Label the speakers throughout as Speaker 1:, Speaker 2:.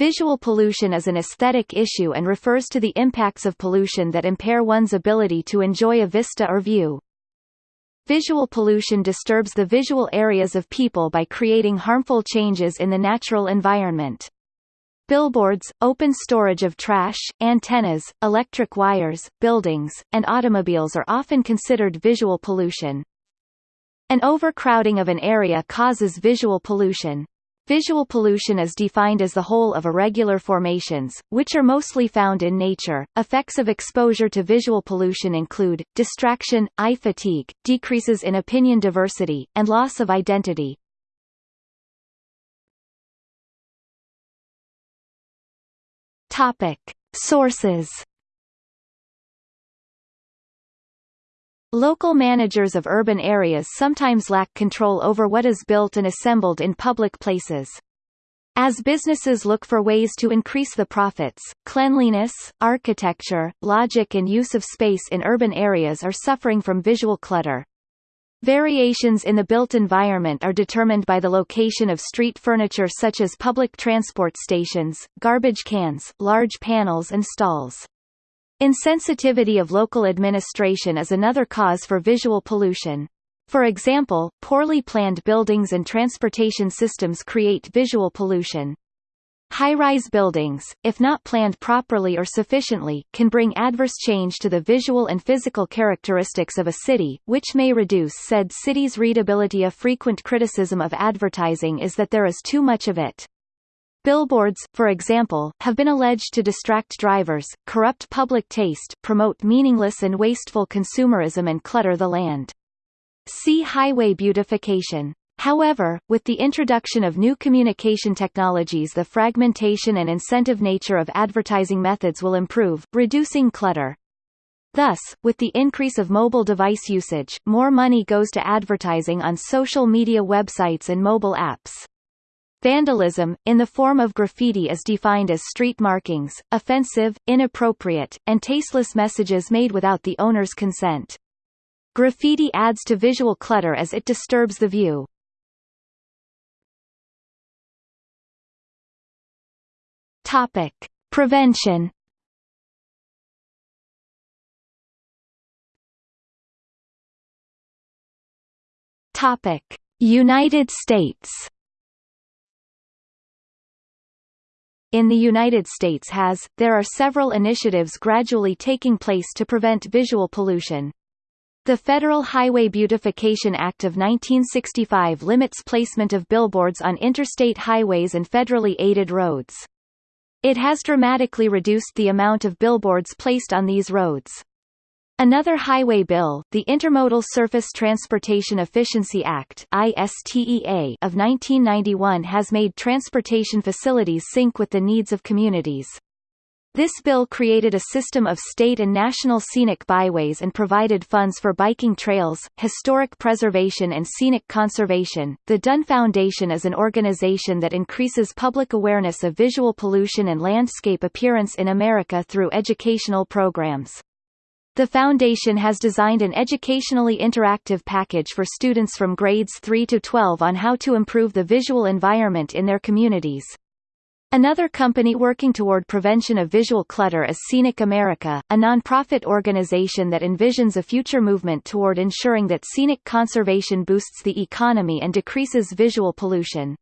Speaker 1: Visual pollution is an aesthetic issue and refers to the impacts of pollution that impair one's ability to enjoy a vista or view. Visual pollution disturbs the visual areas of people by creating harmful changes in the natural environment. Billboards, open storage of trash, antennas, electric wires, buildings, and automobiles are often considered visual pollution. An overcrowding of an area causes visual pollution. Visual pollution is defined as the whole of irregular formations, which are mostly found in nature. Effects of exposure to visual pollution include distraction, eye fatigue, decreases in opinion
Speaker 2: diversity, and loss of identity. Topic: Sources Local managers of urban areas
Speaker 1: sometimes lack control over what is built and assembled in public places. As businesses look for ways to increase the profits, cleanliness, architecture, logic and use of space in urban areas are suffering from visual clutter. Variations in the built environment are determined by the location of street furniture such as public transport stations, garbage cans, large panels and stalls. Insensitivity of local administration is another cause for visual pollution. For example, poorly planned buildings and transportation systems create visual pollution. High-rise buildings, if not planned properly or sufficiently, can bring adverse change to the visual and physical characteristics of a city, which may reduce said city's readability. A frequent criticism of advertising is that there is too much of it. Billboards, for example, have been alleged to distract drivers, corrupt public taste, promote meaningless and wasteful consumerism and clutter the land. See highway beautification. However, with the introduction of new communication technologies the fragmentation and incentive nature of advertising methods will improve, reducing clutter. Thus, with the increase of mobile device usage, more money goes to advertising on social media websites and mobile apps. Vandalism, in the form of graffiti is defined as street markings, offensive, inappropriate, and tasteless messages made without the owner's consent. Graffiti adds to visual clutter as
Speaker 2: it disturbs the view. Topic: Prevention. Topic: United States.
Speaker 1: in the United States has, there are several initiatives gradually taking place to prevent visual pollution. The Federal Highway Beautification Act of 1965 limits placement of billboards on interstate highways and federally aided roads. It has dramatically reduced the amount of billboards placed on these roads. Another highway bill, the Intermodal Surface Transportation Efficiency Act ISTEA of 1991 has made transportation facilities sync with the needs of communities. This bill created a system of state and national scenic byways and provided funds for biking trails, historic preservation and scenic conservation. The Dunn Foundation is an organization that increases public awareness of visual pollution and landscape appearance in America through educational programs. The foundation has designed an educationally interactive package for students from grades 3 to 12 on how to improve the visual environment in their communities. Another company working toward prevention of visual clutter is Scenic America, a nonprofit organization that envisions a future movement toward ensuring that scenic conservation boosts the economy and decreases visual pollution.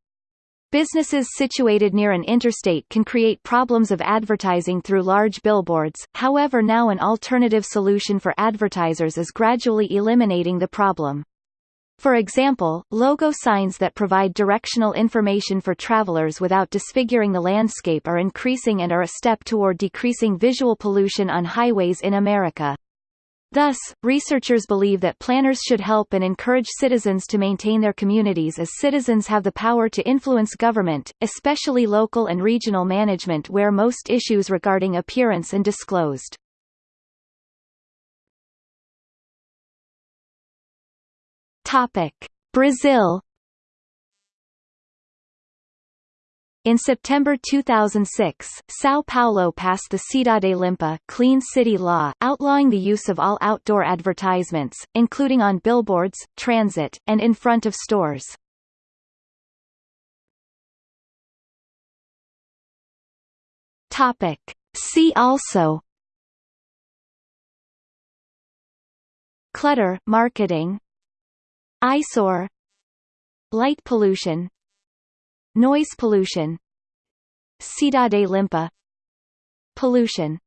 Speaker 1: Businesses situated near an interstate can create problems of advertising through large billboards, however now an alternative solution for advertisers is gradually eliminating the problem. For example, logo signs that provide directional information for travelers without disfiguring the landscape are increasing and are a step toward decreasing visual pollution on highways in America. Thus, researchers believe that planners should help and encourage citizens to maintain their communities as citizens have the power to influence government, especially local and regional management where most issues regarding appearance and disclosed.
Speaker 2: Topic: Brazil In
Speaker 3: September
Speaker 1: 2006, São Paulo passed the Cidade Limpa Clean City Law, outlawing the use of all outdoor advertisements, including on billboards, transit,
Speaker 2: and in front of stores. Topic. See also Clutter, marketing
Speaker 3: Eyesore Light pollution Noise pollution
Speaker 2: Cidade limpa Pollution